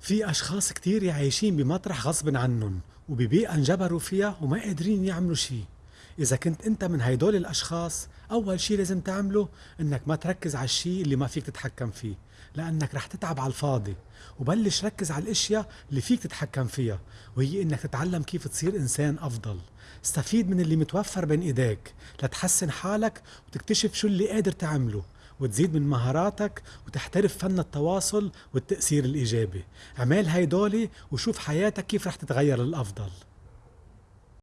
في أشخاص كتير عايشين بمطرح غصب عنهم وببيئة انجبروا فيها وما قادرين يعملوا شي إذا كنت أنت من هيدول الأشخاص أول شي لازم تعمله إنك ما تركز على الشي اللي ما فيك تتحكم فيه لأنك رح تتعب على الفاضي. وبلش ركز على الأشياء اللي فيك تتحكم فيها وهي إنك تتعلم كيف تصير إنسان أفضل. استفيد من اللي متوفر بين إيديك لتحسن حالك وتكتشف شو اللي قادر تعمله. وتزيد من مهاراتك وتحترف فن التواصل والتأثير الإيجابي. اعمل هيدولي وشوف حياتك كيف رح تتغير للأفضل.